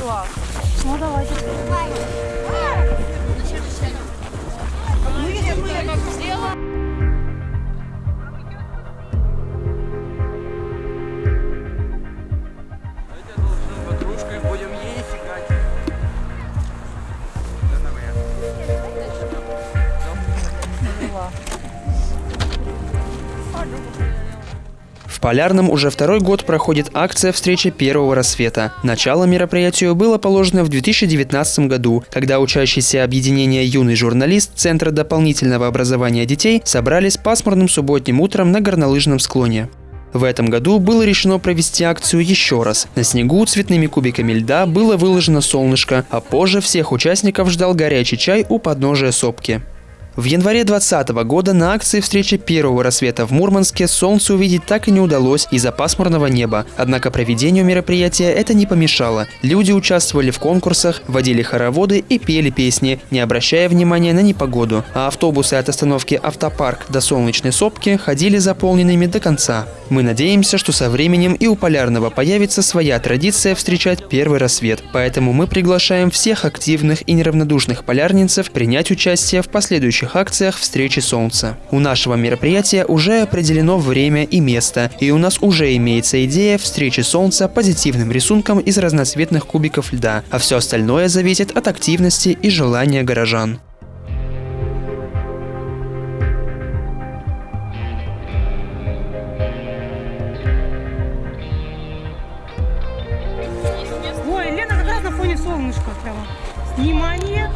Ну, давайте. Подружкой будем есть играть. В Полярном уже второй год проходит акция «Встреча первого рассвета». Начало мероприятию было положено в 2019 году, когда учащиеся объединения «Юный журналист» Центра дополнительного образования детей собрались пасмурным субботним утром на горнолыжном склоне. В этом году было решено провести акцию еще раз. На снегу цветными кубиками льда было выложено солнышко, а позже всех участников ждал горячий чай у подножия сопки. В январе 2020 года на акции встречи первого рассвета в Мурманске солнце увидеть так и не удалось из-за пасмурного неба. Однако проведению мероприятия это не помешало. Люди участвовали в конкурсах, водили хороводы и пели песни, не обращая внимания на непогоду. А автобусы от остановки «Автопарк» до Солнечной сопки ходили заполненными до конца. Мы надеемся, что со временем и у Полярного появится своя традиция встречать первый рассвет. Поэтому мы приглашаем всех активных и неравнодушных полярницев принять участие в последующих наших акциях «Встречи солнца». У нашего мероприятия уже определено время и место, и у нас уже имеется идея встречи солнца позитивным рисунком из разноцветных кубиков льда, а все остальное зависит от активности и желания горожан. Ой, Лена как раз на фоне солнышка прямо. Внимание!